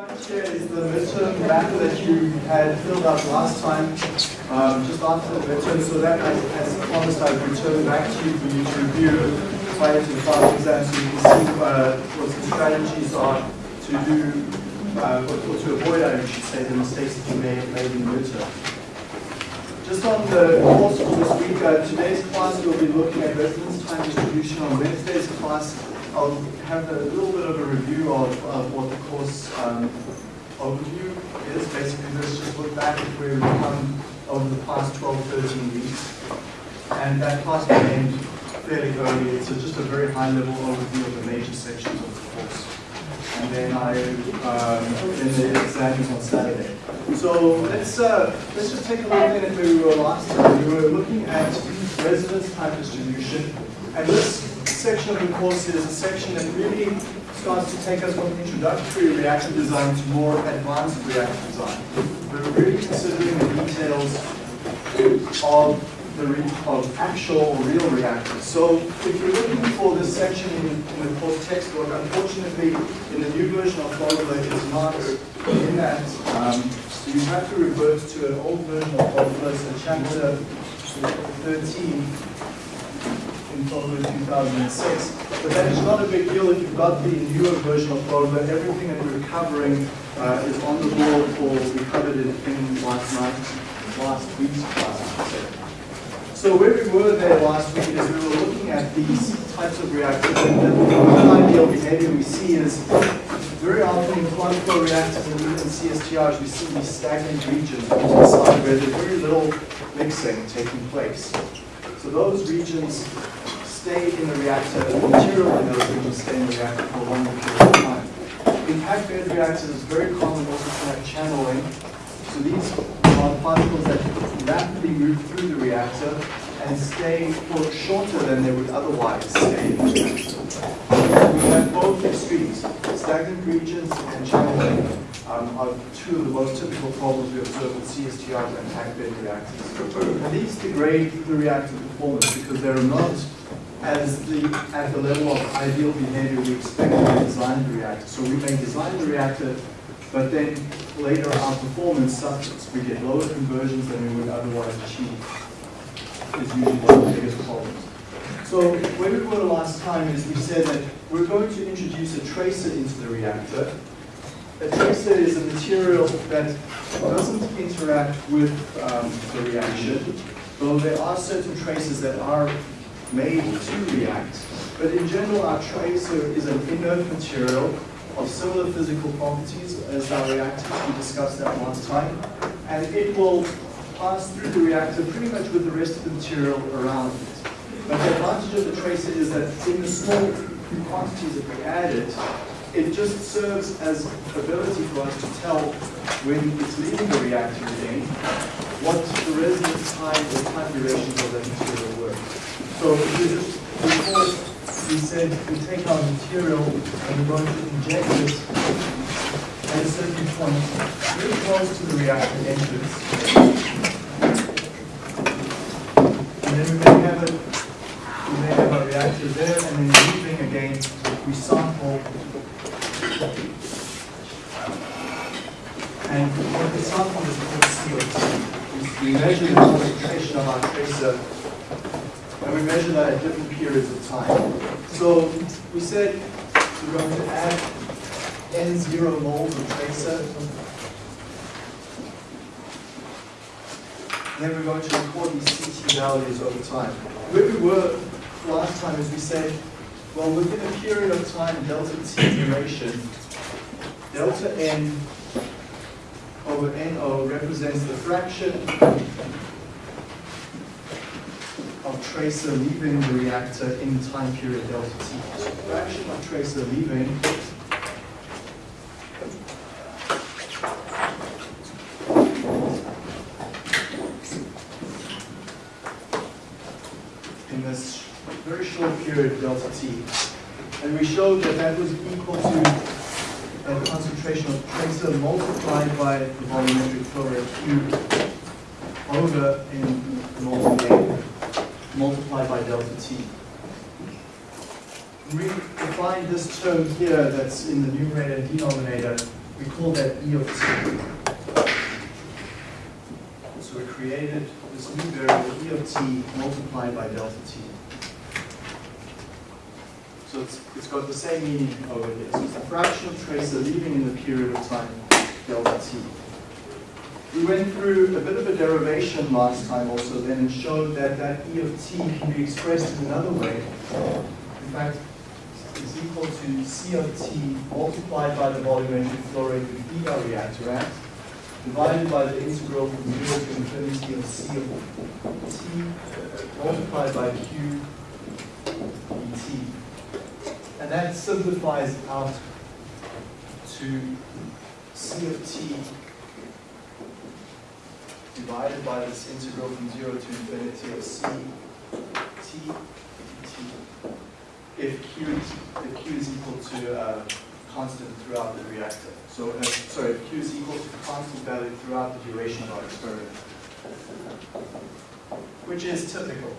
Here is the midterm map that you had filled out last time, um, just after the midterm, so that as, as promised I've returned back to you for you to review prior to the final exam so you can see uh, what the strategies are to do, uh, or, or to avoid, I should say, the mistakes that you may have made in the midterm. Just on the course for this week, uh, today's class we'll be looking at residence time distribution. On Wednesday's class, I'll have a little bit of a review of, of what the course um, overview is. Basically, let's just look back at where we've come over the past 12, 13 weeks. And that class began fairly early. It's just a very high-level overview of the major sections of the course. And then I, um, then the exam is on Saturday. So let's uh, let's just take a look at where we were last time. We were looking at residence time distribution, and this section of the course is a section that really starts to take us from introductory reactor design to more advanced reactor design. We're really considering the details of of actual real reactors. So if you're looking for this section in, in the course textbook, unfortunately, in the new version of Fogler, it's not in that. Um, so you have to revert to an old version of Fogler, so chapter 13 in Fogler 2006. But that is not a big deal if you've got the newer version of Fogler. Everything that we're covering uh, is on the board, or we covered it in last night, last week's class. So where we were there last week is we were looking at these types of reactors, and the ideal behavior we see is very often in quantum flow reactors and even CSTRs, we see these stagnant regions on the side where there's very little mixing taking place. So those regions stay in the reactor, the material in those regions stay in the reactor for a longer period of time. In packed bed reactors, it's very common also to have channeling. So these are particles that rapidly move through the reactor and stay for shorter than they would otherwise stay in the reactor. We have both extremes, stagnant regions and channeling um, are two of the most typical problems we observe with CSTRs and packed bed reactors. And these degrade the reactor performance because they're not as the, at the level of ideal behavior we expect we design the reactor. So we may design the reactor, but then later our performance suffers. We get lower conversions than we would otherwise achieve. Is usually one of the biggest problems. So where we were last time is we said that we're going to introduce a tracer into the reactor. A tracer is a material that doesn't interact with um, the reaction, though there are certain traces that are made to react. But in general, our tracer is an inert material of similar physical properties as our reactors. We discussed that last time. And it will pass through the reactor pretty much with the rest of the material around it. But the advantage of the tracer is that in the small quantities that we add it it just serves as ability for us to tell when it's leaving the reactor again what the residence time or time durations of that material were. So you we said we take our material and we're going to inject it at a certain point very close to the reactor entrance. And then we may have it, we may have our reactor there and then leaving again, we sample and what we sample is called CO2. We measure the concentration of our tracer and we measure that at different periods of time. So we said we're going to add N0 moles of tracer. Then we're going to record these CT values over time. Where we were last time is we said, well, within a period of time, delta T duration, delta N over NO represents the fraction tracer leaving the reactor in time period delta T. So fraction of tracer leaving in this very short period delta T. And we showed that that was equal to a concentration of tracer multiplied by the volumetric flow rate Q over in by delta t. We define this term here that's in the numerator and denominator we call that E of t. So we created this new variable E of t multiplied by delta t. So it's, it's got the same meaning over here. So it's the fractional tracer leaving in the period of time delta t. We went through a bit of a derivation last time also then and showed that that E of t can be expressed in another way. In fact, it's equal to C of t multiplied by the volumetric flow rate feed our reactor at, divided by the integral from 0 to infinity of C of t multiplied by Q dt. And that simplifies out to C of t divided by this integral from 0 to infinity of c t dt if q, if q is equal to uh, constant throughout the reactor. So, uh, sorry, if q is equal to constant value throughout the duration of our experiment, which is typical.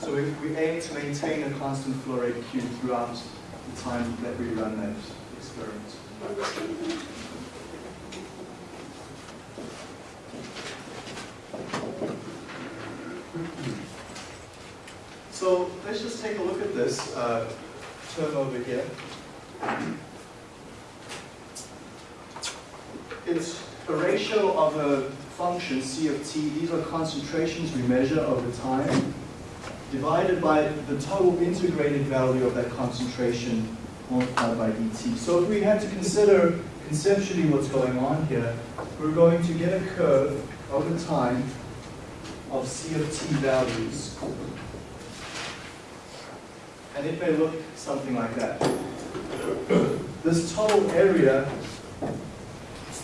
So we, we aim to maintain a constant flow rate q throughout the time that we run that experiment. So let's just take a look at this uh, term over here. It's a ratio of a function, c of t. These are concentrations we measure over time, divided by the total integrated value of that concentration multiplied by dt. So if we had to consider conceptually what's going on here, we're going to get a curve over time of c of t values and it may look something like that. This total area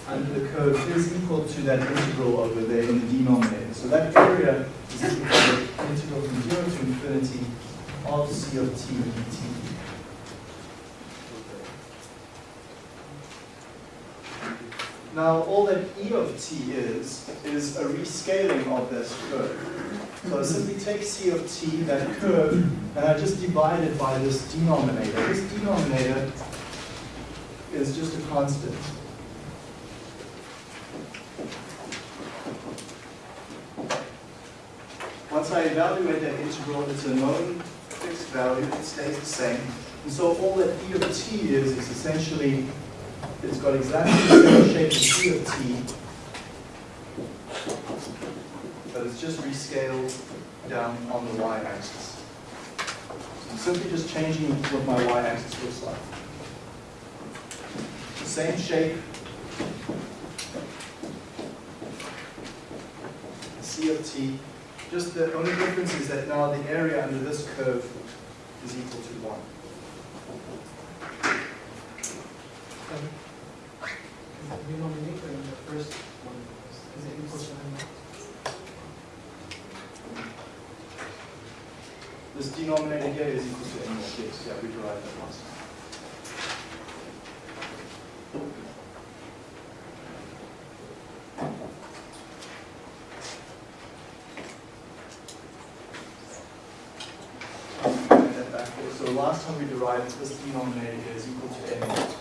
under the curve is equal to that integral over there in the denominator. So that area is equal to the integral from 0 to infinity of c of t dt. Now, all that e of t is, is a rescaling of this curve. So I simply take c of t, that curve, and I just divide it by this denominator. This denominator is just a constant. Once I evaluate that integral, it's a known fixed value, it stays the same. And so all that e of t is, is essentially, it's got exactly the same shape as c of t, but it's just rescaled down on the y-axis. So I'm simply just changing what my y-axis looks like. Same shape, C of t, just the only difference is that now the area under this curve is equal to 1. Um, the denominator in the first one is it equal to n This denominator here is equal to n naught, yes, yeah, we derived that there. So last time we derived this denominator here is equal to n naught.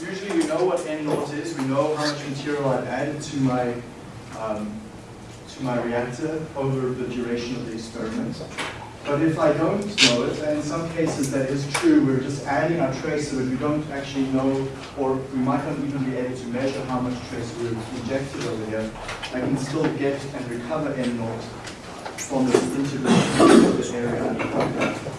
Usually we know what n naught is, we know how much material I've added to my um, to my reactor over the duration of the experiment. But if I don't know it, and in some cases that is true, we're just adding our tracer, but we don't actually know, or we might not even be able to measure how much tracer we've injected over here, I can still get and recover N naught from this this area under the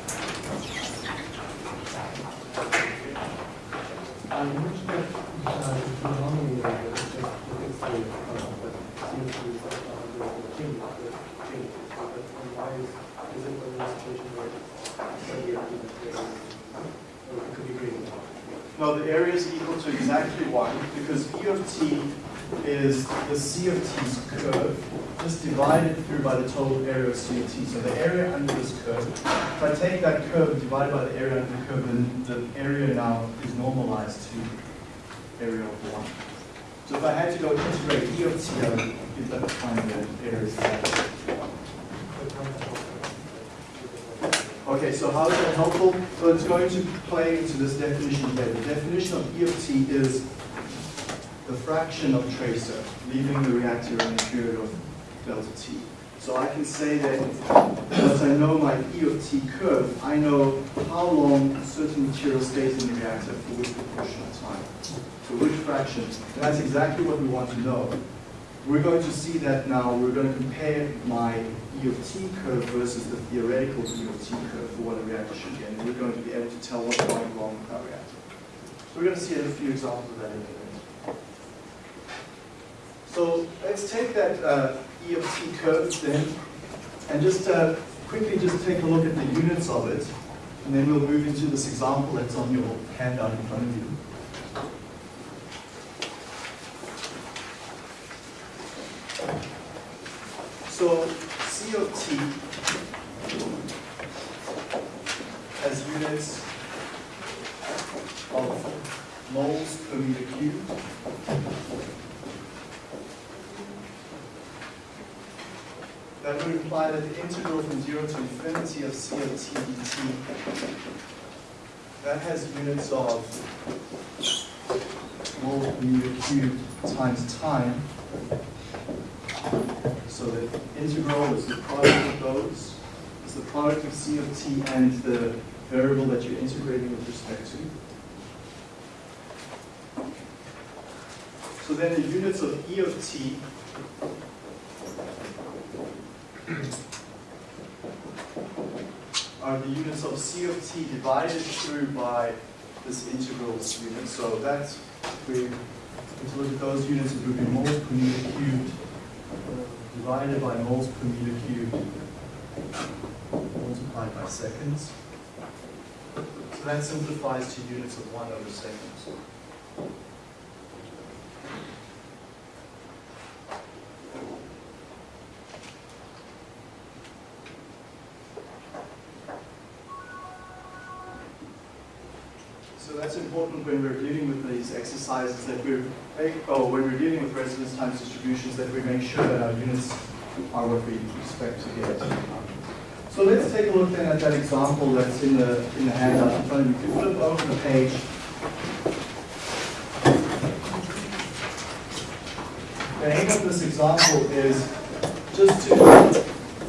And you mentioned that uh, the denominator is just the fixed rate, uh, but C of t is uh, the the change, the change. But and why is, is it in a situation where the area is greater than, or it could be greater than one? No, the area is equal to exactly 1 because E of t is the C of t's curve just divided through by the total area of C of t. So the area under this curve, if I take that curve divided by the area under the curve, then the area now is normalized to area of 1. So if I had to go integrate E of t, I would get that find the area is exactly. But how much more? Oh Okay, so how is that helpful? So it's going to play into this definition here. The definition of E of t is the fraction of tracer leaving the reactor in a period of delta t. So I can say that once I know my E of t curve, I know how long certain material stays in the reactor for which proportion of time. for which fraction. And that's exactly what we want to know. We're going to see that now. We're going to compare my E of t curve versus the theoretical E of t curve for what a reactor should be. And we're going to be able to tell what's going wrong with our reactor. So we're going to see a few examples of that in a minute. So let's take that uh, E of t curve then, and just uh, quickly just take a look at the units of it, and then we'll move into this example that's on your handout in front of you. So C of t has units of moles per meter cubed. That would imply that the integral from 0 to infinity of C of t dt, that has units of moles per meter cubed times time. So the integral is the product of those, is the product of C of t and the variable that you're integrating with respect to. So then the units of E of t are the units of C of t divided through by this integrals unit. So that's, if we if we look at those units, it would be meter cubed divided by moles per meter cubed multiplied by seconds. So that simplifies to units of 1 over seconds. So that's important when we're dealing with these exercises that we're, eh, oh, when we're dealing with residence times distributions, that we make sure that our units are what we expect to get. So let's take a look then at that example that's in the, in the handout in front of you. If you flip over the page. The aim of this example is just to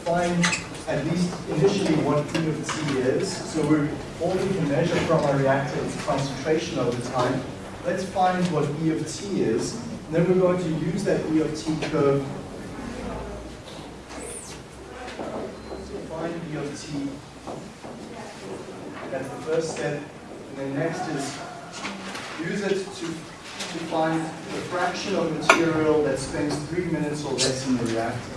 find at least initially what E of t is. So we're, all we can measure from our reactor is concentration over time. Let's find what E of t is. And then we're going to use that E of t curve to find E of t. That's the first step. And then next is use it to, to find the fraction of material that spends three minutes or less in the reactor.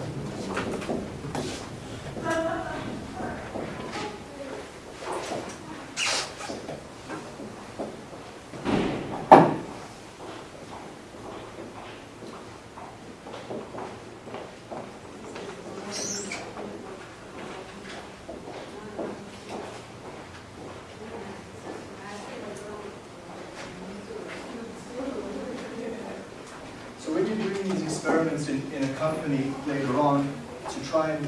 So when you're doing these experiments in, in a company later on to try and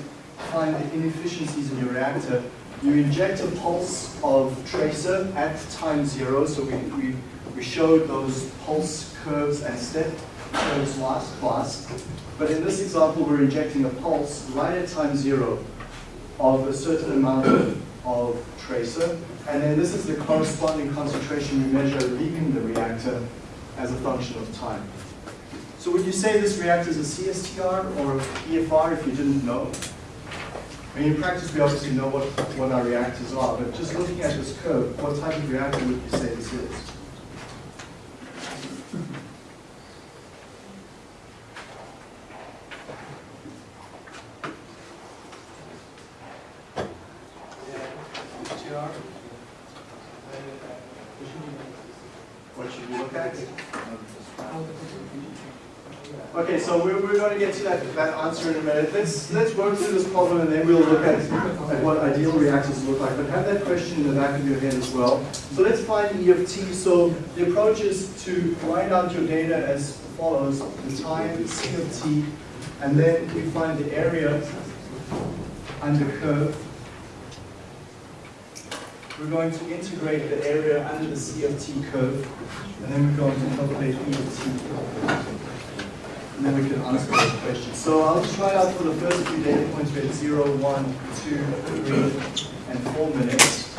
find the inefficiencies in your reactor, you inject a pulse of tracer at time zero. So we, we, we showed those pulse curves and step curves last class. But in this example, we're injecting a pulse right at time zero of a certain amount of, of tracer. And then this is the corresponding concentration we measure leaving the reactor as a function of time. So would you say this reactor is a CSTR or PFR if you didn't know? I mean, in practice, we obviously know what, what our reactors are, but just looking at this curve, what type of reactor would you say this is? CSTR? What should we look at? Okay, so we're, we're going to get to that, that answer in a minute. Let's, let's work through this problem and then we'll look at, at what ideal reactors look like. But have that question in the back of your head as well. So let's find E of t. So the approach is to write out your data as follows. The time, C of t, and then we find the area under curve. we're going to integrate the area under the C of t curve, and then we're going to calculate E of t. And then we can answer those questions. So I'll try out for the first few data points, we had 0, 1, 2, 3, and 4 minutes.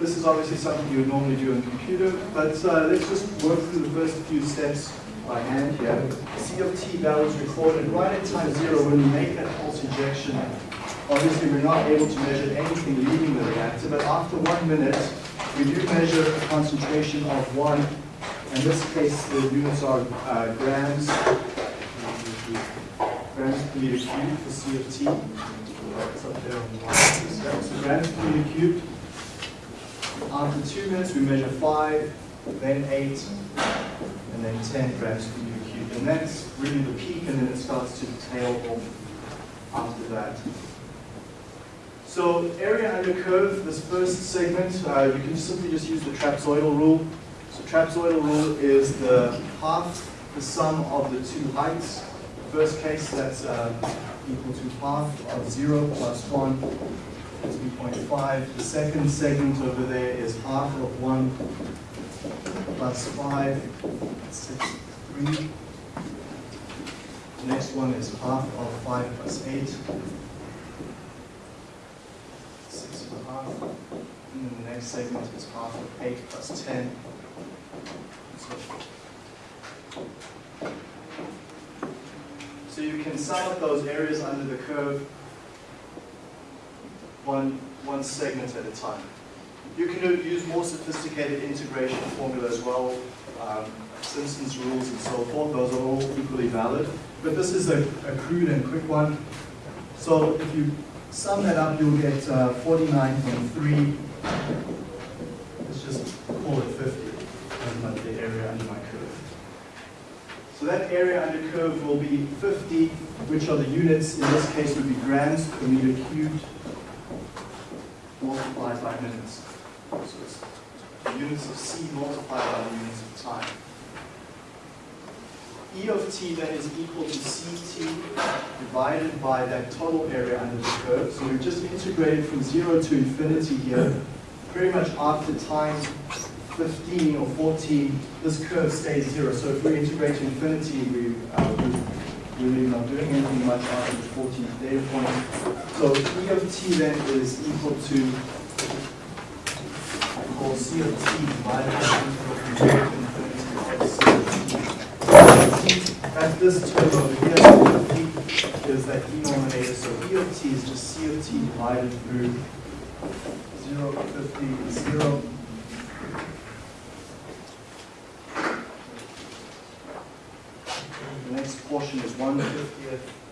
This is obviously something you would normally do on a computer, but uh, let's just work through the first few steps by hand here. C of t values recorded right at time zero when we make that pulse injection. Obviously, we're not able to measure anything leaving the reactor, but after one minute, we do measure a concentration of one. In this case, the units are uh, grams, grams per meter cubed for C of t. It's up there on the line. So grams per meter cubed. After two minutes, we measure five, then eight, and then 10 grams per meter cubed. And that's really the peak, and then it starts to tail off after that. So area under curve, this first segment, uh, you can simply just use the trapezoidal rule. Trapezoidal rule is the half the sum of the two heights. First case, that's uh, equal to half of 0 plus 1 is 2.5. The second segment over there is half of 1 plus 5, that's 3. The next one is half of 5 plus 8, 6 and a half. And then the next segment is half of 8 plus 10. So you can sum up those areas under the curve one, one segment at a time. You can use more sophisticated integration formula as well, um, Simpson's rules and so forth, those are all equally valid. But this is a, a crude and quick one. So if you sum that up, you'll get uh, 49.3. Let's just call it 50 as my, the area under my curve. So that area under curve will be 50, which are the units, in this case would be grams per meter cubed multiplied by minutes. So it's the units of C multiplied by the units of time. E of t then is equal to ct divided by that total area under the curve. So we've just integrated from 0 to infinity here. Pretty much after time 15 or 14, this curve stays 0. So if we integrate to infinity, we, uh, we really not doing anything much after the 14th data point. So E of t then is equal to, call C of t divided by. At this term over here, E of t is that denominator, so E of t is just C of t divided through 0, 50, 0. 150th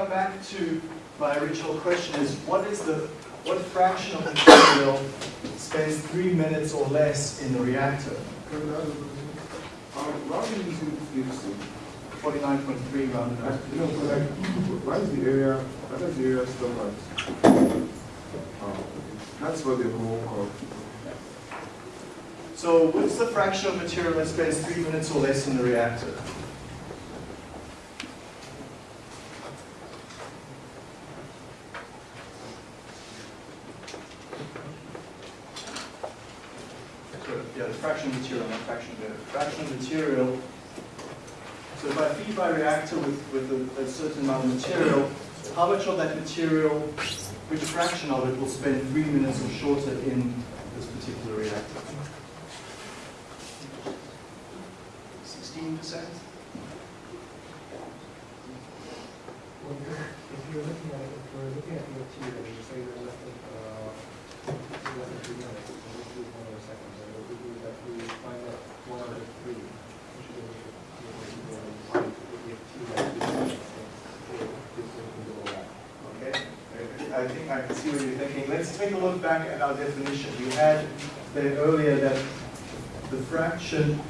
come back to my original question is, what is the, what fraction of material spends three minutes or less in the reactor? I add a question? Um, why are you using fifty? Forty-nine point three rounded Like, up. know, for like, why is the area, why does the area stop at? Oh, that's what the whole curve. So what's the fraction of material that spends three minutes or less in the reactor? fractional material. So if I feed my reactor with, with a, a certain amount of material, how much of that material, which fraction of it will spend three minutes or shorter in this particular reactor? 16%? Well, if you're looking at it, if you're looking at the material, you say that Let's take a look back at our definition. We had said earlier that the fraction,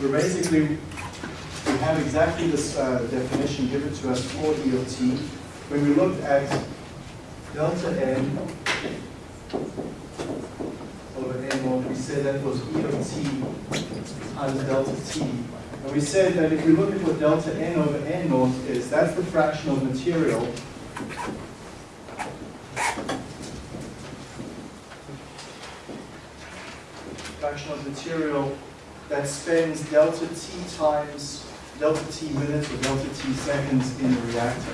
we're basically, we have exactly this uh, definition given to us for E of t. When we looked at delta n over n naught, we said that was E of t times delta t. And we said that if we look at what delta n over n naught is, that's the fraction of material of material that spends delta t times delta t minutes or delta t seconds in the reactor.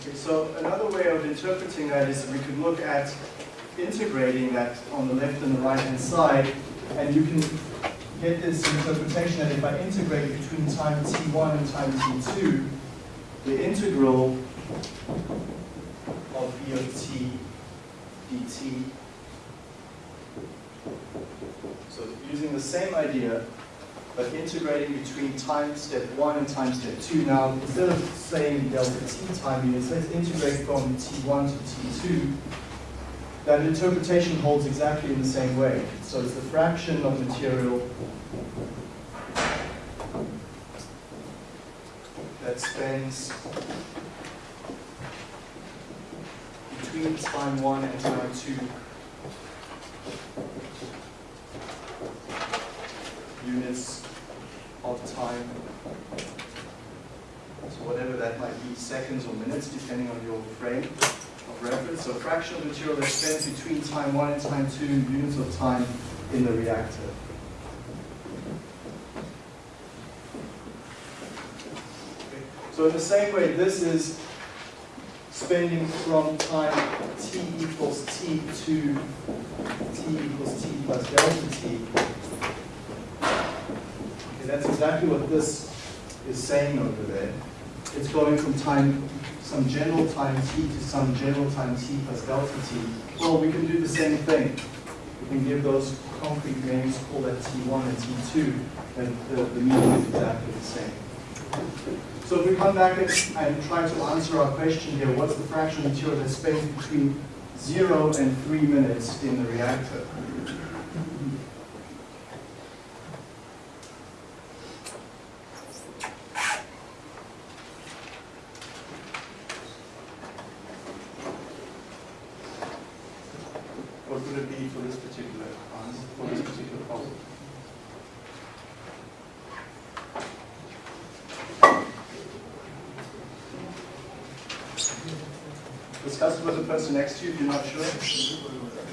Okay, so another way of interpreting that is we could look at integrating that on the left and the right hand side, and you can get this interpretation that if I integrate between time t1 and time t2, the integral of e of t dt, so using the same idea, but integrating between time step 1 and time step 2. Now, instead of saying delta t time units, let's integrate from t1 to t2 that interpretation holds exactly in the same way. So it's the fraction of material that spends between time one and time two units of time. So whatever that might be, seconds or minutes, depending on your frame reference. So fractional material that spends between time one and time two units of time in the reactor. So in the same way, this is spending from time t equals t to t equals t plus delta t. Okay, that's exactly what this is saying over there. It's going from time some general time t to some general time t plus delta t. Well, we can do the same thing. We can give those concrete names, call that t1 and t2, and the, the meaning is exactly the same. So if we come back and try to answer our question here, what's the fraction of material that spends between 0 and 3 minutes in the reactor? What would it be for this particular answer, for this particular problem? Discuss it with the person next to you if you're not sure.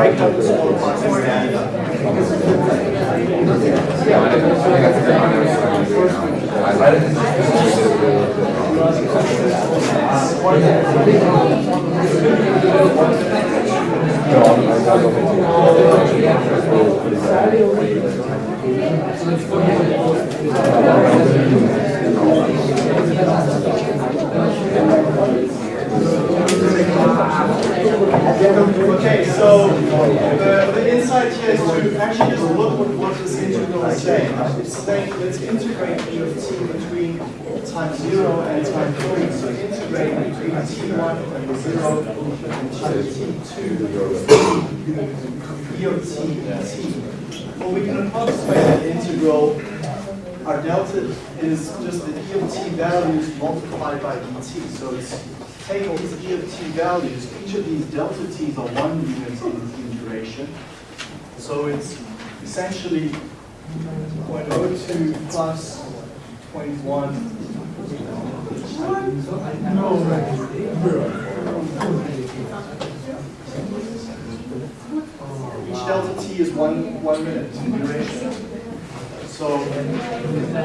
Break up the smaller parts and stand up. Okay, so the, the insight here is to actually just look at what this integral is saying. It's saying let's integrate e of t between time zero and time three. So integrate between t1 and zero and time t2 e of t dt. Well, we can approximate that integral. Our delta is just the e of t values multiplied by dt. So it's take these e of t values, each of these delta t's are one unit in duration. So it's essentially 0.02 plus 0.1. Each delta t is one, one minute in duration. So,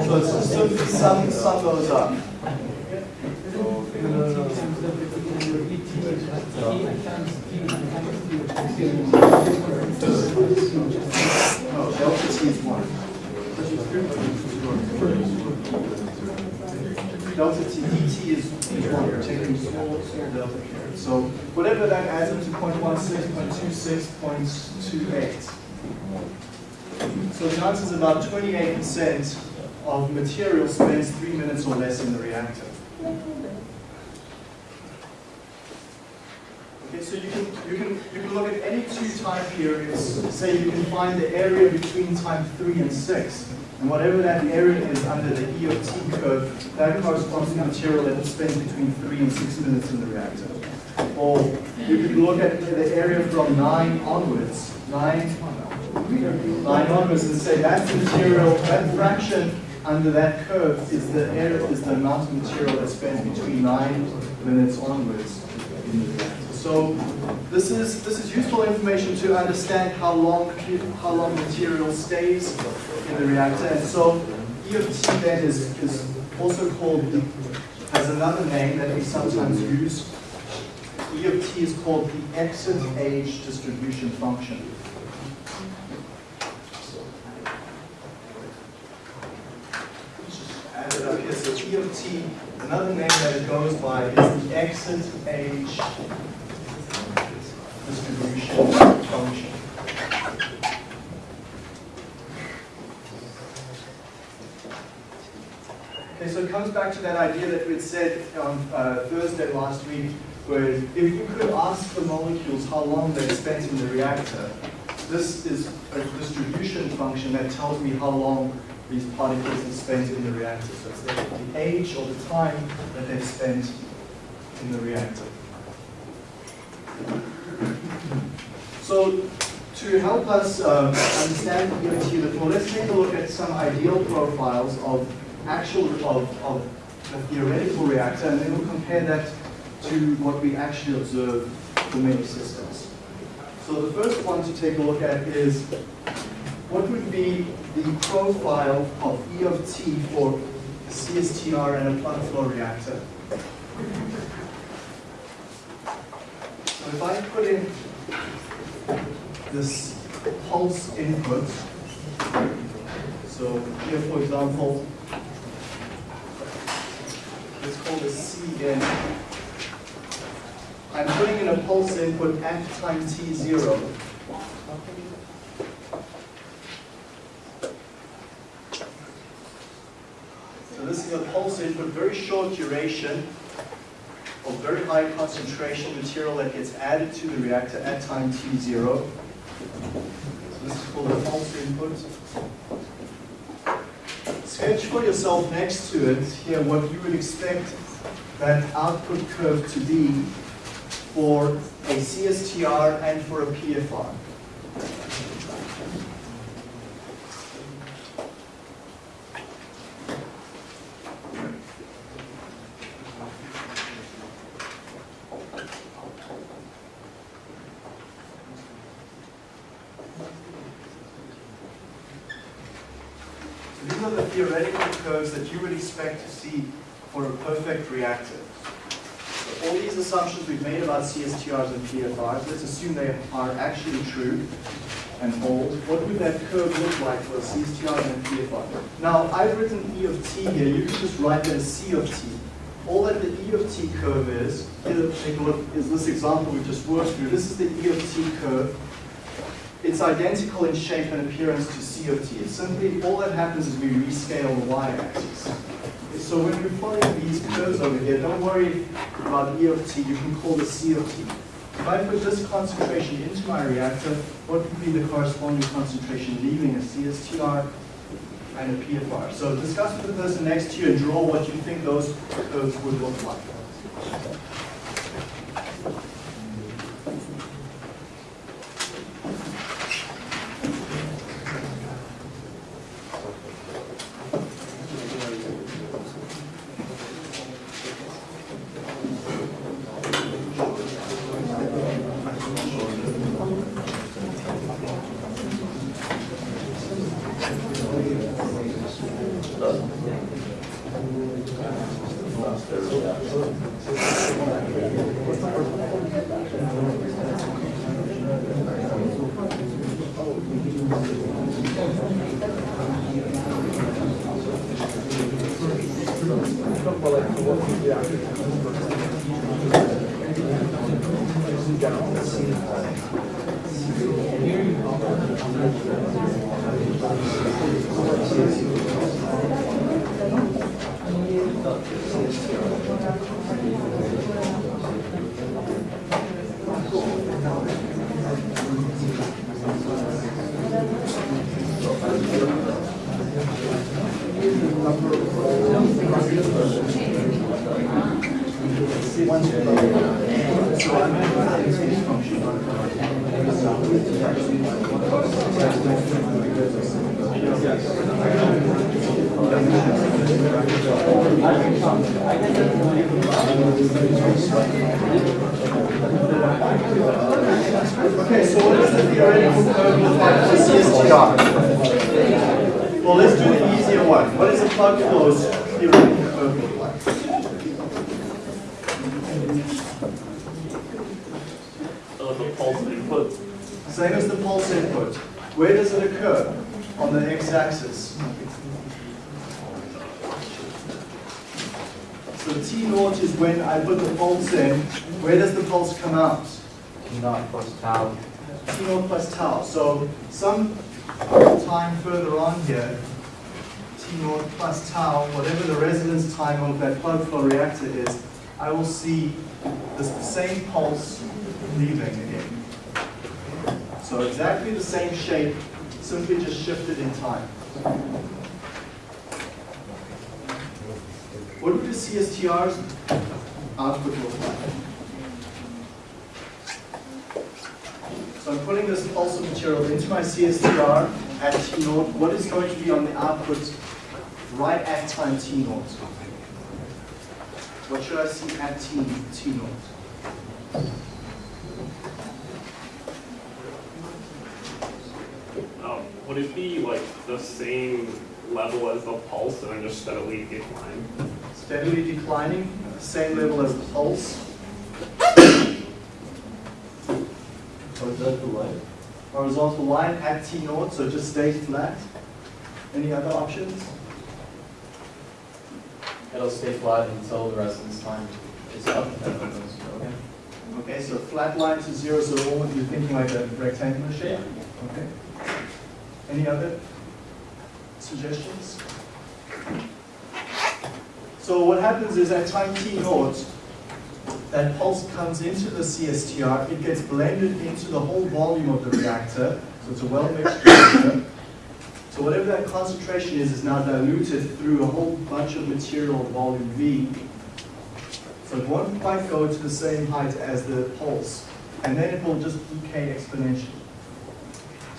so it's just sum, sum those up. Delta t dt is one, you're taking small, small delta here. So whatever that adds up to 0.16, 0.26, 0.28. So the answer is about 28% of material spends three minutes or less in the reactor. So you can, you can, you can look at any two time periods, say you can find the area between time three and six, and whatever that area is under the E of t curve, that corresponds to the material that spends between three and six minutes in the reactor. Or you can look at the area from nine onwards, nine, nine onwards, and say that's the material, that fraction under that curve is the area, is the amount of material that spends between nine minutes onwards in the reactor. So this is this is useful information to understand how long how long material stays in the reactor. And so E of t then is, is also called has another name that we sometimes use. E of t is called the exit age distribution function. Add up here. So another name that it goes by is the exit age function. Okay, so it comes back to that idea that we said on uh, Thursday last week, where if you could ask the molecules how long they spent in the reactor, this is a distribution function that tells me how long these particles have spent in the reactor. So it's the, the age or the time that they've spent in the reactor. So to help us um, understand EOT a little more, let's take a look at some ideal profiles of actual of, of the theoretical reactor, and then we'll compare that to what we actually observe for many systems. So the first one to take a look at is what would be the profile of E of T for CSTR and a plug flow reactor. So if I put in this pulse input, so here for example, let's call this. I'm putting in a pulse input at time t0. So this is a pulse input, very short duration of very high concentration material that gets added to the reactor at time t0. So this is called a pulse input. Sketch for yourself next to it here what you would expect that output curve to be for a CSTR and for a PFR. So These are the theoretical curves that you would expect to see for a perfect reactor. So all these assumptions we've made about CSTRs and PFRs, let's assume they are actually true and hold. What would that curve look like for a CSTR and a PFR? Now, I've written E of t here. You can just write that as C of t. All that the E of t curve is, here, take a look, is this example we just worked through. This is the E of t curve. It's identical in shape and appearance to C of t. It's simply, all that happens is we rescale the y-axis. So when you're plotting these curves over here, don't worry about E of t, you can call this C of t. If I put this concentration into my reactor, what would be the corresponding concentration leaving a CSTR and a PFR? So discuss with the person next to you and draw what you think those curves would look like. So I'm going to this function. Okay, so what is the theoretical curve look like for CSTR? Well, let's do the easier one. What does a plug close theoretical curve look like? The pulse input. Same as the pulse input. Where does it occur? On the x-axis. So T naught is when I put the pulse in. Where does the pulse come out? T naught plus tau. T naught plus tau. So some time further on here, naught plus tau, whatever the residence time of that plug flow reactor is, I will see the same pulse leaving again. So exactly the same shape, simply just shifted in time. What would the CSTR's output look like? So I'm putting this pulse of material into my CSTR at T naught. What is going to be on the output right at time T naught? What should I see at T, T naught? Um, would it be like the same level as the pulse and then just steadily decline? Steadily declining, same level as the pulse. Horizontal line. Horizontal line at T naught, so just stay flat. Any other options? It'll stay flat until the rest of this time is up. and then it goes, okay. Okay, so flat line to zero, so all you're thinking like a rectangular shape? Okay. Any other suggestions? So what happens is at time t naught, that pulse comes into the CSTR, it gets blended into the whole volume of the reactor, so it's a well-mixed reactor. So whatever that concentration is, is now diluted through a whole bunch of material, volume V, So it won't quite go to the same height as the pulse, and then it will just decay exponentially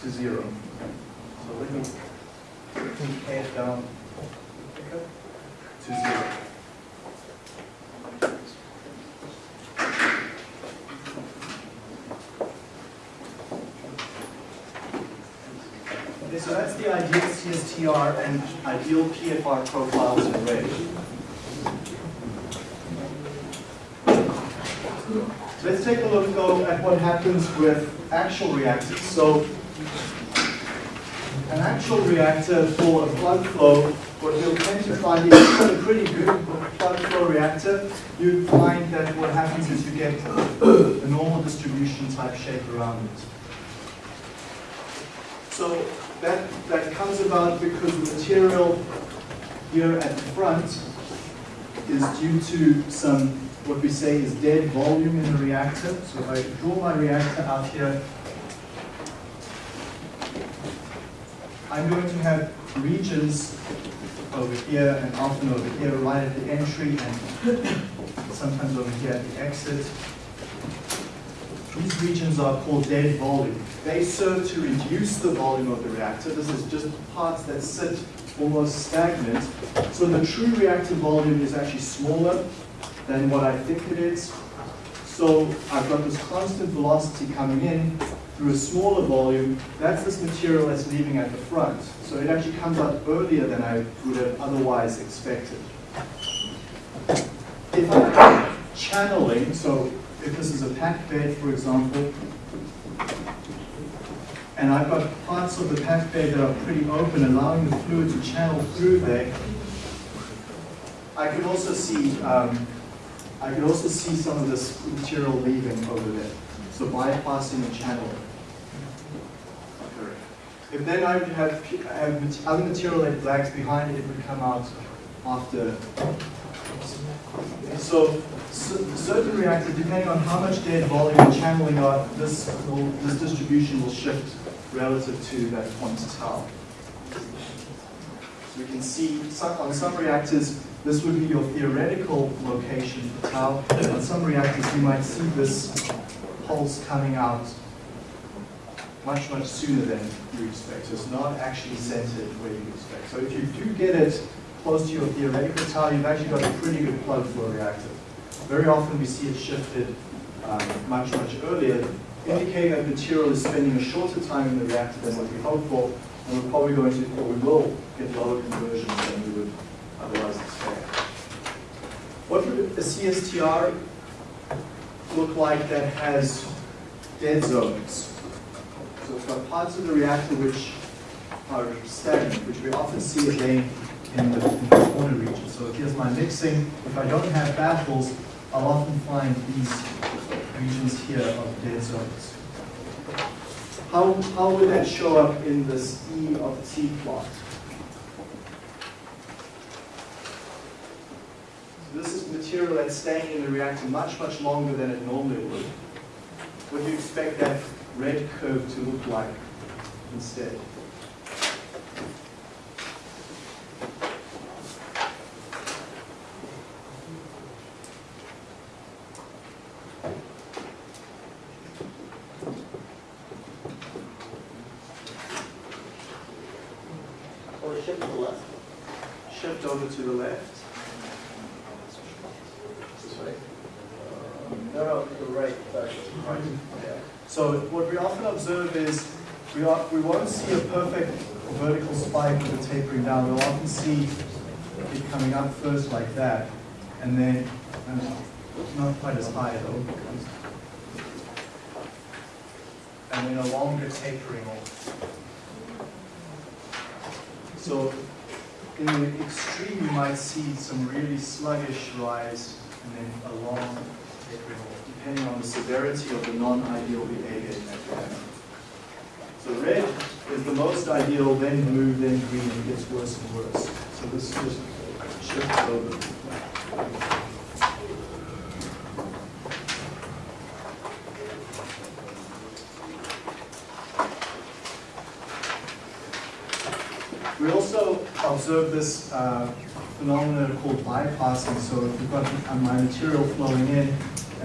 to zero. So let me decay it down to zero. Okay, so that's the ideal CSTR and ideal PFR profiles in red. Let's take a look though at what happens with actual reactors. So an actual reactor for a plug flow, what you'll tend to find is a pretty good plug flow reactor, you'd find that what happens is you get a normal distribution type shape around it. So that, that comes about because the material here at the front is due to some, what we say is dead volume in the reactor. So if I draw my reactor out here, I'm going to have regions over here and often over here right at the entry and sometimes over here at the exit. These regions are called dead volume. They serve to reduce the volume of the reactor. This is just parts that sit almost stagnant. So the true reactor volume is actually smaller than what I think it is. So I've got this constant velocity coming in through a smaller volume. That's this material that's leaving at the front. So it actually comes out earlier than I would have otherwise expected. If I'm channeling, so if this is a packed bed, for example, and I've got parts of the packed bed that are pretty open, allowing the fluid to channel through there, I can also see, um, I could also see some of this material leaving over there. So bypassing the channel. If then I would have, have other material that lags behind it, it would come out after. So cer- certain reactors, depending on how much dead volume and channeling are, this will, this distribution will shift relative to that point tau. So we can see some, on some reactors, this would be your theoretical location for tau. On some reactors, you might see this pulse coming out much, much sooner than you expect. So it's not actually centered where you expect. So if you do get it close to your theoretical tau, you've actually got a pretty good plug flow reactor. Very often we see it shifted um, much, much earlier, indicating that material is spending a shorter time in the reactor than what we hope for, and we're probably going to, or we will get lower conversions than we would otherwise expect. What would a CSTR look like that has dead zones? So it's got parts of the reactor which are stagnant, which we often see again in the, in the corner region. So here's my mixing. If I don't have baffles, I'll often find these regions here of dead zones. How, how would that show up in this E of T plot? So this is material that's staying in the reactor much, much longer than it normally would. What do you expect that red curve to look like instead? Or shift to the left. Shift over to the left. This way. No, no, to the right, sorry. Right. So what we often observe is we, are, we won't see a perfect vertical spike with the tapering down. We'll often see it coming up first like that, and then not quite as high though. And then a longer tapering off. So in the extreme, you might see some really sluggish rise and then a long tapering off, depending on the severity of the non-ideal behavior in that reactor. So red is the most ideal, then blue, then green, and it gets worse and worse. So this just shifts over. We also observe this uh, phenomena called bypassing. So if you've got my material flowing in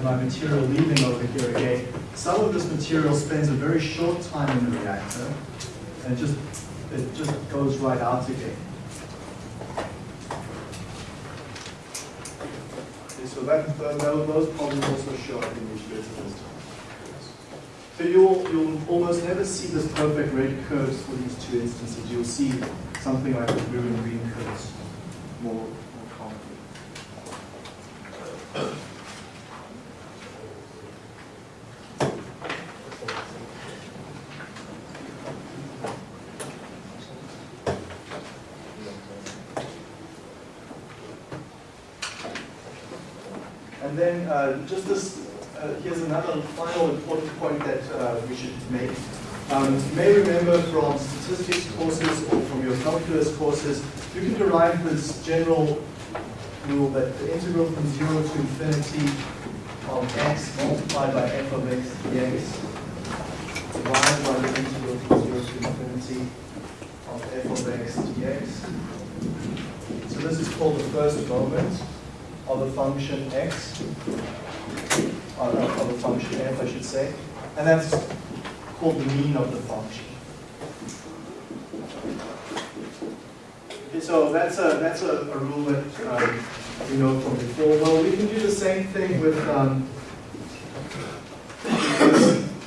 and my material leaving over here again, some of this material spends a very short time in the reactor and just it just goes right out again. Okay, so that, tho- those problems also show up in this. So you'll, you'll almost never see this perfect red curves for these two instances. You'll see something like the blue and green curves more, more commonly. And then uh, just this, uh, here's another final important point that uh, we should make. Um, you may remember from statistics courses or from your calculus courses, you can derive this general rule that the integral from 0 to infinity of x multiplied by f of x dx divided by the integral from 0 to infinity of f of x dx. So this is called the first moment of a function x, or of a function f, I should say, and that's called the mean of the function. Okay, So that's a that's a, a rule that um, we know from before. Well, we can do the same thing with um,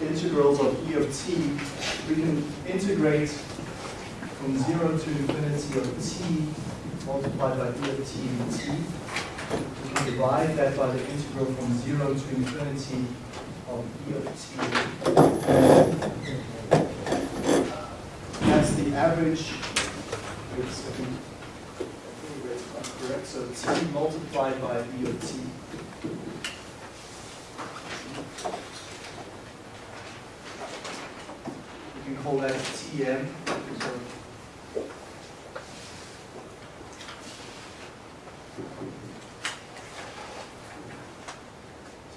integrals of e of t. We can integrate from zero to infinity of t multiplied by e of t dt. We can divide that by the integral from 0 to infinity of e of t. That's the average, it's, I think, I correct, so t multiplied by e of t. We can call that tm.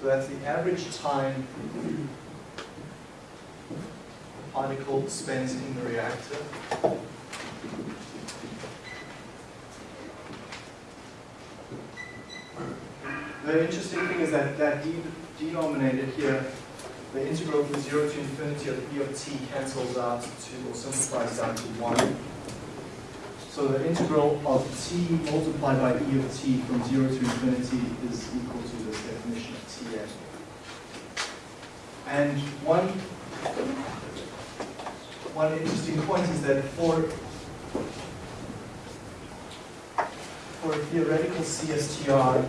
so So that's the average time the particle spends in the reactor. The interesting thing is that that de- denominator here, the integral from 0 to infinity of e of t cancels out to, or simplifies down to 1. So the integral of t multiplied by e of t from 0 to infinity is equal to this definition of Tm. And one, one interesting point is that for, for a theoretical CSTR,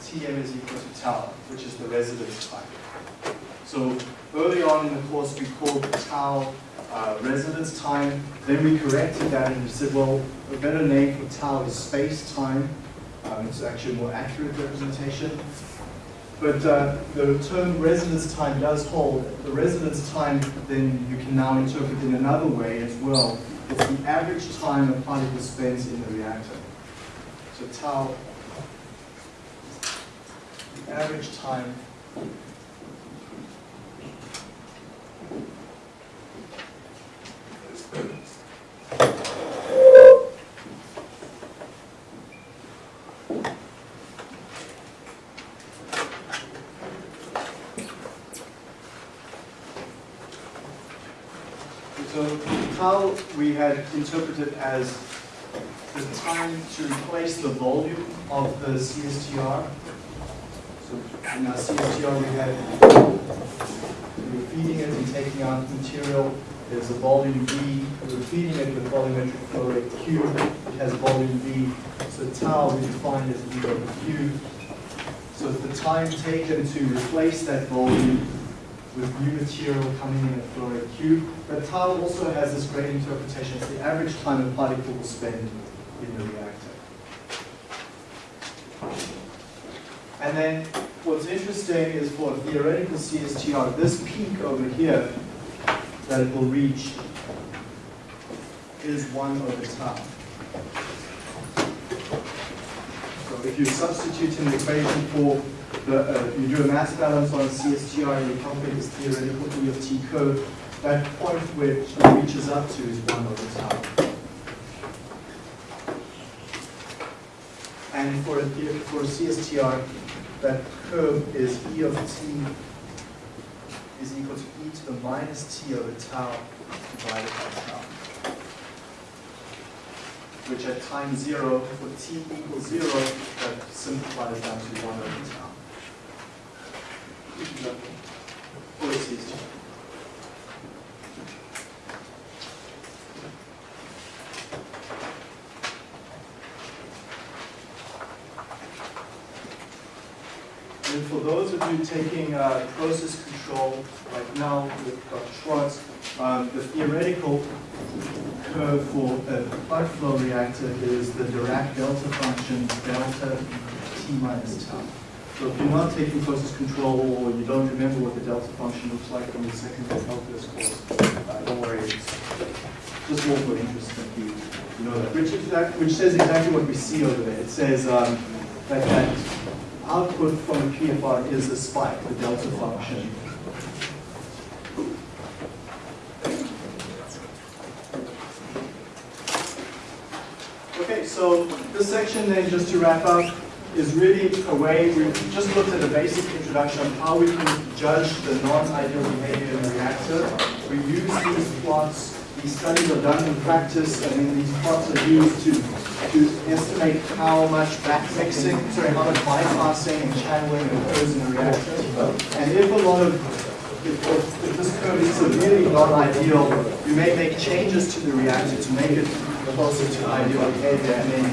Tm is equal to tau, which is the residence time. So early on in the course, we called tau uh, residence time. Then we corrected that and we said, well, a better name for tau is space time. Um, it's actually a more accurate representation. But uh, the term residence time does hold. The residence time, then you can now interpret in another way as well. It's the average time a particle spends in the reactor. So tau, the average time Tau we had interpreted as the time to replace the volume of the CSTR. So in our CSTR we had, we were feeding it and taking out material. There's a volume V. We were feeding it with volumetric flow rate Q. It has volume V. So tau we define as V over Q. So the time taken to replace that volume with new material coming in at flow rate Q. But tau also has this great interpretation. It's the average time a particle will spend in the reactor. And then what's interesting is for a theoretical CSTR, this peak over here that it will reach is 1 over tau. So if you substitute in the equation for the, uh, you do a mass balance on CSTR and you calculate this theoretical E of T curve, that point which reaches up to is one over tau. And for a, for CSTR, that curve is E of T is equal to E to the minus T over tau divided by tau. Which at time zero, for T equals zero, that simplifies down to one over tau. And for those of you taking uh, process control, right now with Dr. Schwartz, um, the theoretical curve for a plug flow reactor is the Dirac delta function delta T minus tau. So if you're not taking process control or you don't remember what the delta function looks like from the second calculus course, uh, don't worry, it's just more for interest that you, you know that. Which, which says exactly what we see over there. It says um, that, that output from a PFR is a spike, the delta function. Okay, so this section then, just to wrap up, is really a way, we've just looked at a basic introduction of how we can judge the non-ideal behavior in the reactor. We use these plots, these studies are done in practice, and then these plots are used to, to estimate how much back mixing, sorry, how much bypassing and channeling occurs in a reactor. And if a lot of if, if if this curve is severely not ideal, you may make changes to the reactor to make it closer to ideal behavior, and then